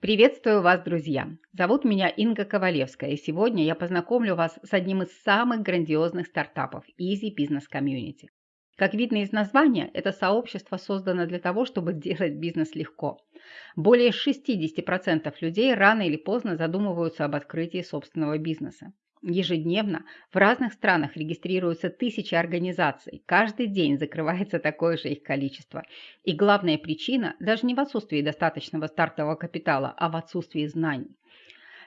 Приветствую вас, друзья! Зовут меня Инга Ковалевская, и сегодня я познакомлю вас с одним из самых грандиозных стартапов Easy Business Community. Как видно из названия, это сообщество создано для того, чтобы делать бизнес легко. Более 60% людей рано или поздно задумываются об открытии собственного бизнеса. Ежедневно в разных странах регистрируются тысячи организаций, каждый день закрывается такое же их количество. И главная причина даже не в отсутствии достаточного стартового капитала, а в отсутствии знаний.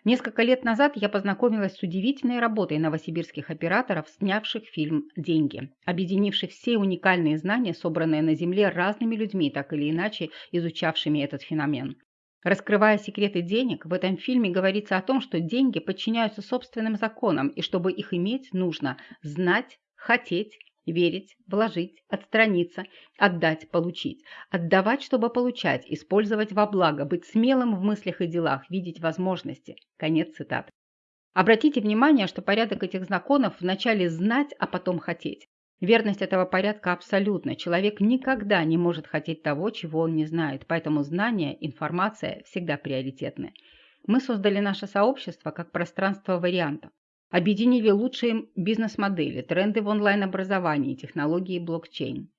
Несколько лет назад я познакомилась с удивительной работой новосибирских операторов, снявших фильм «Деньги», объединивших все уникальные знания, собранные на Земле разными людьми, так или иначе изучавшими этот феномен. Раскрывая секреты денег, в этом фильме говорится о том, что деньги подчиняются собственным законам, и чтобы их иметь, нужно знать, хотеть, верить, вложить, отстраниться, отдать, получить, отдавать, чтобы получать, использовать во благо, быть смелым в мыслях и делах, видеть возможности. Конец цитаты. Обратите внимание, что порядок этих законов вначале знать, а потом хотеть. Верность этого порядка абсолютна. Человек никогда не может хотеть того, чего он не знает, поэтому знания, информация всегда приоритетны. Мы создали наше сообщество как пространство вариантов. Объединили лучшие бизнес-модели, тренды в онлайн-образовании, технологии блокчейн.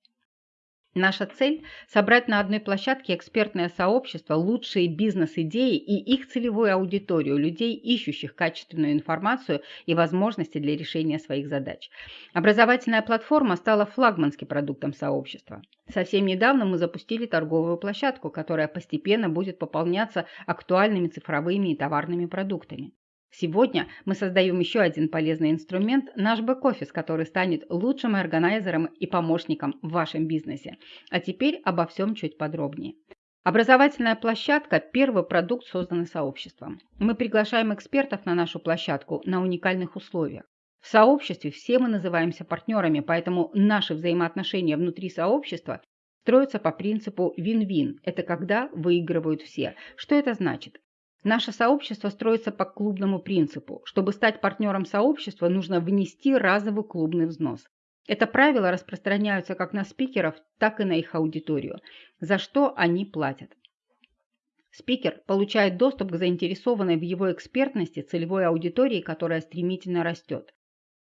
Наша цель – собрать на одной площадке экспертное сообщество, лучшие бизнес-идеи и их целевую аудиторию, людей, ищущих качественную информацию и возможности для решения своих задач. Образовательная платформа стала флагманским продуктом сообщества. Совсем недавно мы запустили торговую площадку, которая постепенно будет пополняться актуальными цифровыми и товарными продуктами. Сегодня мы создаем еще один полезный инструмент – наш бэк-офис, который станет лучшим органайзером и помощником в вашем бизнесе. А теперь обо всем чуть подробнее. Образовательная площадка – первый продукт, созданный сообществом. Мы приглашаем экспертов на нашу площадку на уникальных условиях. В сообществе все мы называемся партнерами, поэтому наши взаимоотношения внутри сообщества строятся по принципу вин-вин. Это когда выигрывают все. Что это значит? Наше сообщество строится по клубному принципу. Чтобы стать партнером сообщества, нужно внести разовый клубный взнос. Это правило распространяются как на спикеров, так и на их аудиторию, за что они платят. Спикер получает доступ к заинтересованной в его экспертности целевой аудитории, которая стремительно растет.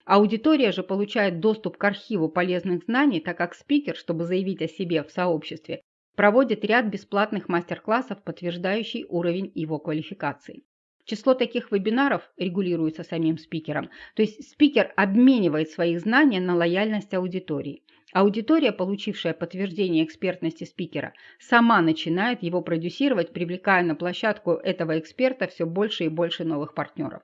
Аудитория же получает доступ к архиву полезных знаний, так как спикер, чтобы заявить о себе в сообществе, проводит ряд бесплатных мастер-классов, подтверждающий уровень его квалификации. Число таких вебинаров регулируется самим спикером, то есть спикер обменивает свои знания на лояльность аудитории. Аудитория, получившая подтверждение экспертности спикера, сама начинает его продюсировать, привлекая на площадку этого эксперта все больше и больше новых партнеров.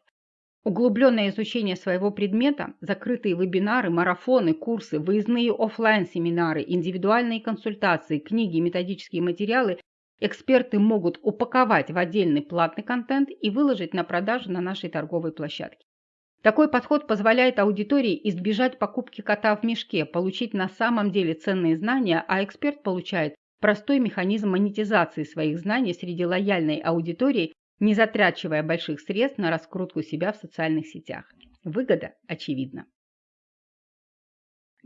Углубленное изучение своего предмета, закрытые вебинары, марафоны, курсы, выездные офлайн семинары индивидуальные консультации, книги, методические материалы эксперты могут упаковать в отдельный платный контент и выложить на продажу на нашей торговой площадке. Такой подход позволяет аудитории избежать покупки кота в мешке, получить на самом деле ценные знания, а эксперт получает простой механизм монетизации своих знаний среди лояльной аудитории не затрачивая больших средств на раскрутку себя в социальных сетях. Выгода очевидна.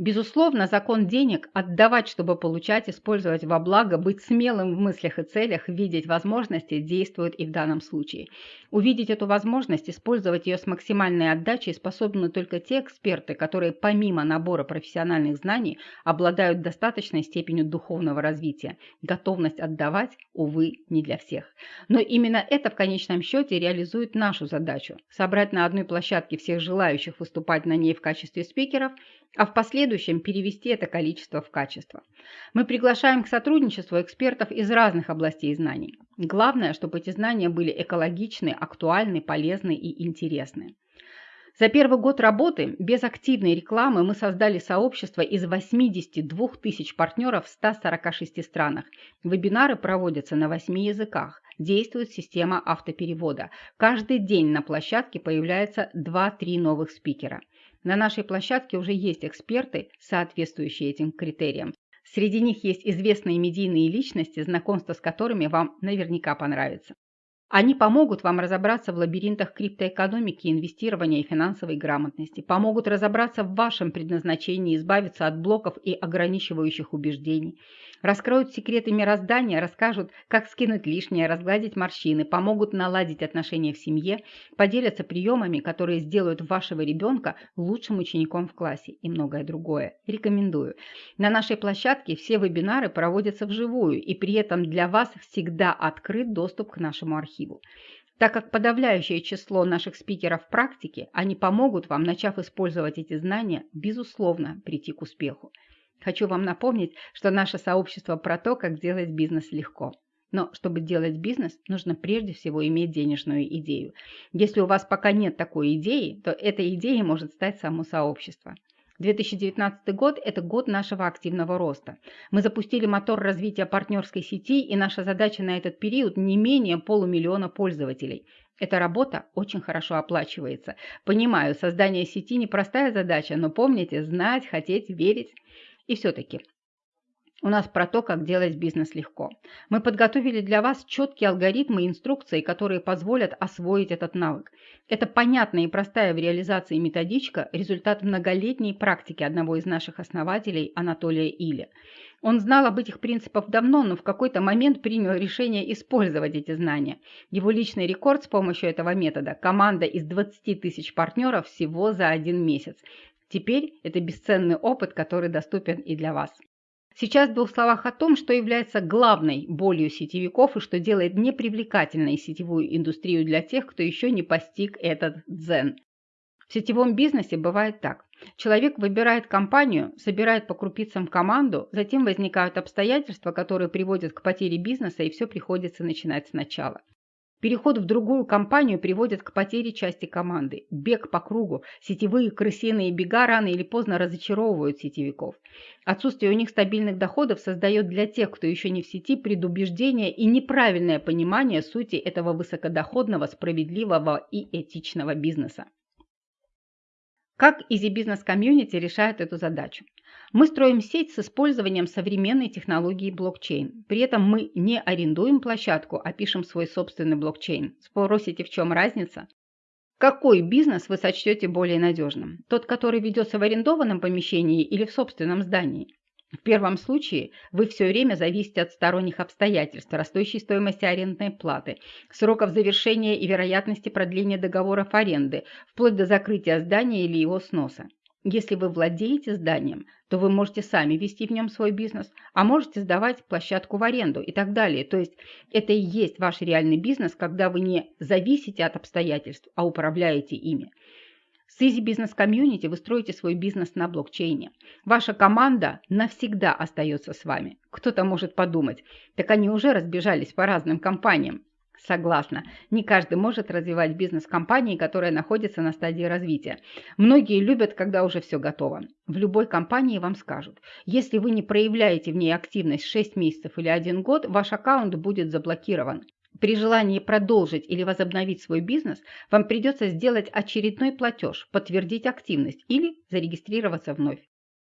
Безусловно, закон денег – отдавать, чтобы получать, использовать во благо, быть смелым в мыслях и целях, видеть возможности – действует и в данном случае. Увидеть эту возможность, использовать ее с максимальной отдачей способны только те эксперты, которые помимо набора профессиональных знаний обладают достаточной степенью духовного развития. Готовность отдавать, увы, не для всех. Но именно это в конечном счете реализует нашу задачу – собрать на одной площадке всех желающих выступать на ней в качестве спикеров – а в последующем перевести это количество в качество. Мы приглашаем к сотрудничеству экспертов из разных областей знаний. Главное, чтобы эти знания были экологичны, актуальны, полезны и интересны. За первый год работы без активной рекламы мы создали сообщество из 82 тысяч партнеров в 146 странах. Вебинары проводятся на 8 языках. Действует система автоперевода. Каждый день на площадке появляется 2-3 новых спикера. На нашей площадке уже есть эксперты, соответствующие этим критериям. Среди них есть известные медийные личности, знакомство с которыми вам наверняка понравится. Они помогут вам разобраться в лабиринтах криптоэкономики, инвестирования и финансовой грамотности, помогут разобраться в вашем предназначении, избавиться от блоков и ограничивающих убеждений, Раскроют секреты мироздания, расскажут, как скинуть лишнее, разгладить морщины, помогут наладить отношения в семье, поделятся приемами, которые сделают вашего ребенка лучшим учеником в классе и многое другое. Рекомендую. На нашей площадке все вебинары проводятся вживую, и при этом для вас всегда открыт доступ к нашему архиву. Так как подавляющее число наших спикеров в практике, они помогут вам, начав использовать эти знания, безусловно, прийти к успеху. Хочу вам напомнить, что наше сообщество про то, как делать бизнес легко. Но чтобы делать бизнес, нужно прежде всего иметь денежную идею. Если у вас пока нет такой идеи, то этой идеей может стать само сообщество. 2019 год – это год нашего активного роста. Мы запустили мотор развития партнерской сети, и наша задача на этот период не менее полумиллиона пользователей. Эта работа очень хорошо оплачивается. Понимаю, создание сети – непростая задача, но помните – знать, хотеть, верить. И все-таки у нас про то, как делать бизнес легко. Мы подготовили для вас четкие алгоритмы и инструкции, которые позволят освоить этот навык. Это понятная и простая в реализации методичка – результат многолетней практики одного из наших основателей Анатолия Иля. Он знал об этих принципах давно, но в какой-то момент принял решение использовать эти знания. Его личный рекорд с помощью этого метода – команда из 20 тысяч партнеров всего за один месяц. Теперь это бесценный опыт, который доступен и для вас. Сейчас в двух словах о том, что является главной болью сетевиков и что делает непривлекательной сетевую индустрию для тех, кто еще не постиг этот дзен. В сетевом бизнесе бывает так. Человек выбирает компанию, собирает по крупицам команду, затем возникают обстоятельства, которые приводят к потере бизнеса, и все приходится начинать сначала. Переход в другую компанию приводит к потере части команды. Бег по кругу. Сетевые крысиные бега рано или поздно разочаровывают сетевиков. Отсутствие у них стабильных доходов создает для тех, кто еще не в сети, предубеждение и неправильное понимание сути этого высокодоходного, справедливого и этичного бизнеса. Как Easy Business Community решает эту задачу? Мы строим сеть с использованием современной технологии блокчейн. При этом мы не арендуем площадку, а пишем свой собственный блокчейн. Спросите, в чем разница? Какой бизнес вы сочтете более надежным? Тот, который ведется в арендованном помещении или в собственном здании? В первом случае вы все время зависите от сторонних обстоятельств, растущей стоимости арендной платы, сроков завершения и вероятности продления договоров аренды, вплоть до закрытия здания или его сноса. Если вы владеете зданием, то вы можете сами вести в нем свой бизнес, а можете сдавать площадку в аренду и так далее. То есть это и есть ваш реальный бизнес, когда вы не зависите от обстоятельств, а управляете ими. С Easy Business Community вы строите свой бизнес на блокчейне. Ваша команда навсегда остается с вами. Кто-то может подумать, так они уже разбежались по разным компаниям. Согласна. Не каждый может развивать бизнес компании, которая находится на стадии развития. Многие любят, когда уже все готово. В любой компании вам скажут, если вы не проявляете в ней активность 6 месяцев или 1 год, ваш аккаунт будет заблокирован. При желании продолжить или возобновить свой бизнес, вам придется сделать очередной платеж, подтвердить активность или зарегистрироваться вновь.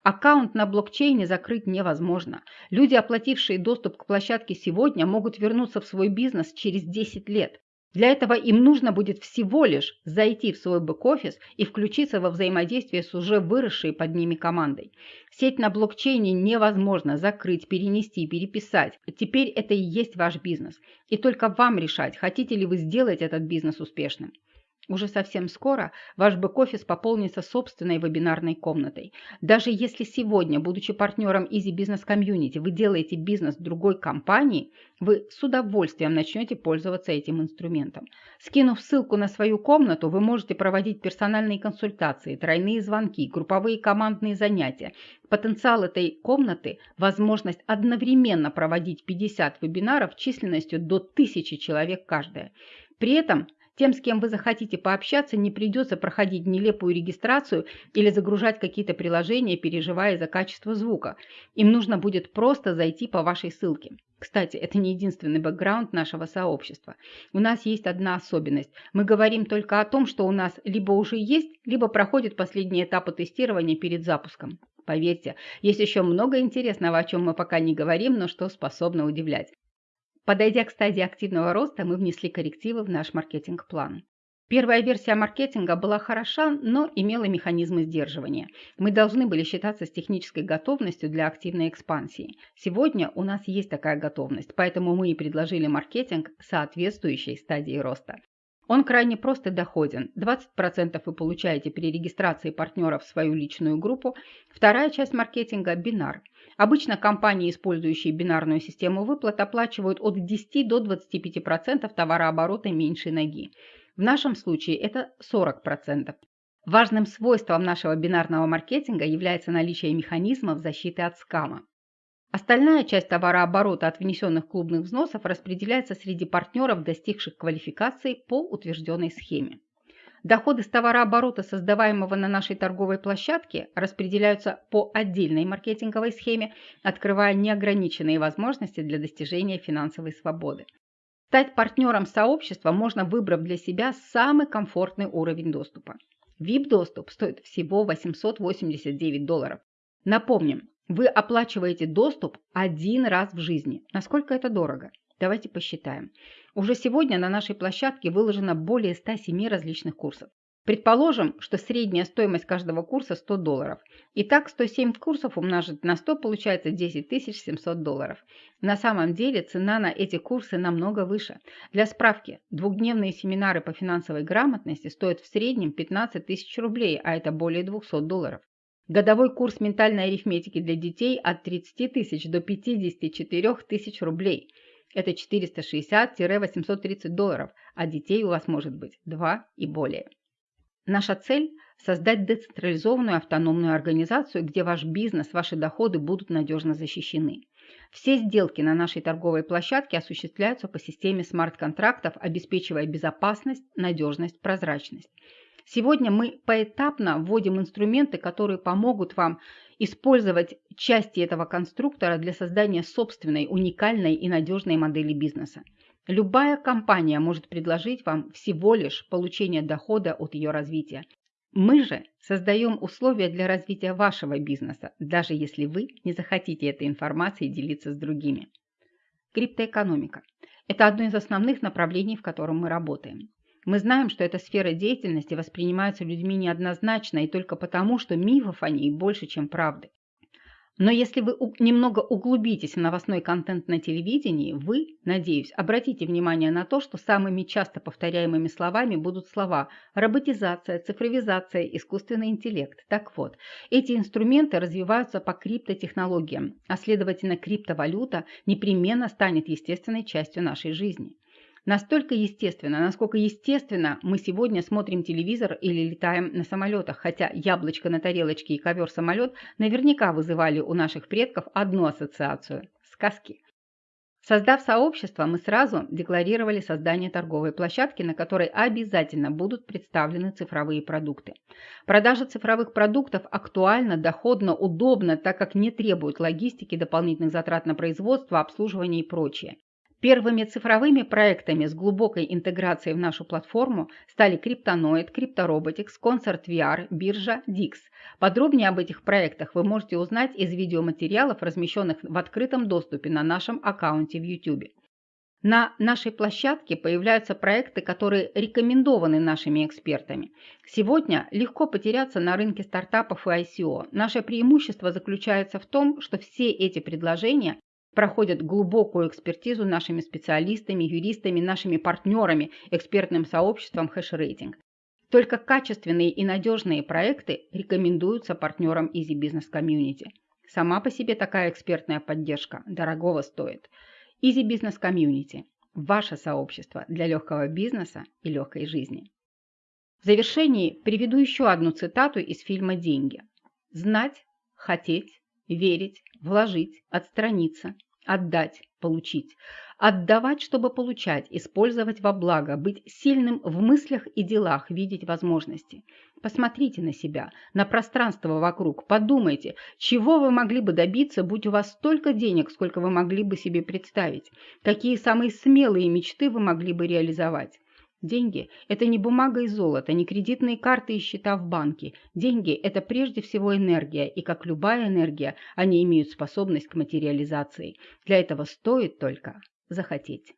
Аккаунт на блокчейне закрыть невозможно. Люди, оплатившие доступ к площадке сегодня, могут вернуться в свой бизнес через 10 лет. Для этого им нужно будет всего лишь зайти в свой бэк-офис и включиться во взаимодействие с уже выросшей под ними командой. Сеть на блокчейне невозможно закрыть, перенести, переписать. Теперь это и есть ваш бизнес. И только вам решать, хотите ли вы сделать этот бизнес успешным. Уже совсем скоро ваш бэк-офис пополнится собственной вебинарной комнатой. Даже если сегодня, будучи партнером Easy Business Community, вы делаете бизнес другой компании, вы с удовольствием начнете пользоваться этим инструментом. Скинув ссылку на свою комнату, вы можете проводить персональные консультации, тройные звонки, групповые командные занятия. Потенциал этой комнаты – возможность одновременно проводить 50 вебинаров численностью до 1000 человек каждая. При этом тем, с кем вы захотите пообщаться, не придется проходить нелепую регистрацию или загружать какие-то приложения, переживая за качество звука. Им нужно будет просто зайти по вашей ссылке. Кстати, это не единственный бэкграунд нашего сообщества. У нас есть одна особенность. Мы говорим только о том, что у нас либо уже есть, либо проходят последние этапы тестирования перед запуском. Поверьте, есть еще много интересного, о чем мы пока не говорим, но что способно удивлять. Подойдя к стадии активного роста, мы внесли коррективы в наш маркетинг-план. Первая версия маркетинга была хороша, но имела механизмы сдерживания. Мы должны были считаться с технической готовностью для активной экспансии. Сегодня у нас есть такая готовность, поэтому мы и предложили маркетинг соответствующей стадии роста. Он крайне прост и доходен. 20% вы получаете при регистрации партнеров в свою личную группу. Вторая часть маркетинга – бинар. Обычно компании, использующие бинарную систему выплат, оплачивают от 10 до 25% товарооборота меньшей ноги. В нашем случае это 40%. Важным свойством нашего бинарного маркетинга является наличие механизмов защиты от скама. Остальная часть товарооборота от внесенных клубных взносов распределяется среди партнеров, достигших квалификации по утвержденной схеме. Доходы с товарооборота, создаваемого на нашей торговой площадке, распределяются по отдельной маркетинговой схеме, открывая неограниченные возможности для достижения финансовой свободы. Стать партнером сообщества можно, выбрав для себя самый комфортный уровень доступа. VIP-доступ стоит всего 889 долларов. Напомним, вы оплачиваете доступ один раз в жизни. Насколько это дорого? Давайте посчитаем. Уже сегодня на нашей площадке выложено более 107 различных курсов. Предположим, что средняя стоимость каждого курса 100 долларов. Итак, 107 курсов умножить на 100 получается 10 700 долларов. На самом деле цена на эти курсы намного выше. Для справки, двухдневные семинары по финансовой грамотности стоят в среднем 15 тысяч рублей, а это более 200 долларов. Годовой курс ментальной арифметики для детей от 30 тысяч до 54 тысяч рублей. Это 460-830 долларов, а детей у вас может быть 2 и более. Наша цель – создать децентрализованную автономную организацию, где ваш бизнес, ваши доходы будут надежно защищены. Все сделки на нашей торговой площадке осуществляются по системе смарт-контрактов, обеспечивая безопасность, надежность, прозрачность. Сегодня мы поэтапно вводим инструменты, которые помогут вам использовать части этого конструктора для создания собственной, уникальной и надежной модели бизнеса. Любая компания может предложить вам всего лишь получение дохода от ее развития. Мы же создаем условия для развития вашего бизнеса, даже если вы не захотите этой информацией делиться с другими. Криптоэкономика – это одно из основных направлений, в котором мы работаем. Мы знаем, что эта сфера деятельности воспринимается людьми неоднозначно и только потому, что мифов о ней больше, чем правды. Но если вы немного углубитесь в новостной контент на телевидении, вы, надеюсь, обратите внимание на то, что самыми часто повторяемыми словами будут слова роботизация, цифровизация, искусственный интеллект. Так вот, эти инструменты развиваются по криптотехнологиям, а следовательно криптовалюта непременно станет естественной частью нашей жизни. Настолько естественно, насколько естественно мы сегодня смотрим телевизор или летаем на самолетах, хотя яблочко на тарелочке и ковер-самолет наверняка вызывали у наших предков одну ассоциацию – сказки. Создав сообщество, мы сразу декларировали создание торговой площадки, на которой обязательно будут представлены цифровые продукты. Продажа цифровых продуктов актуальна, доходна, удобна, так как не требует логистики, дополнительных затрат на производство, обслуживание и прочее. Первыми цифровыми проектами с глубокой интеграцией в нашу платформу стали Криптоноид, Криптороботикс, Concert VR, биржа Dix. Подробнее об этих проектах вы можете узнать из видеоматериалов, размещенных в открытом доступе на нашем аккаунте в YouTube. На нашей площадке появляются проекты, которые рекомендованы нашими экспертами. Сегодня легко потеряться на рынке стартапов и ICO. Наше преимущество заключается в том, что все эти предложения проходят глубокую экспертизу нашими специалистами, юристами, нашими партнерами, экспертным сообществом HashRating. Только качественные и надежные проекты рекомендуются партнерам Easy Business Community. Сама по себе такая экспертная поддержка дорогого стоит. Easy Business Community – ваше сообщество для легкого бизнеса и легкой жизни. В завершении приведу еще одну цитату из фильма «Деньги». «Знать, хотеть, верить, вложить, отстраниться – Отдать, получить. Отдавать, чтобы получать, использовать во благо, быть сильным в мыслях и делах, видеть возможности. Посмотрите на себя, на пространство вокруг, подумайте, чего вы могли бы добиться, будь у вас столько денег, сколько вы могли бы себе представить, какие самые смелые мечты вы могли бы реализовать. Деньги – это не бумага и золото, не кредитные карты и счета в банке. Деньги – это прежде всего энергия, и как любая энергия, они имеют способность к материализации. Для этого стоит только захотеть.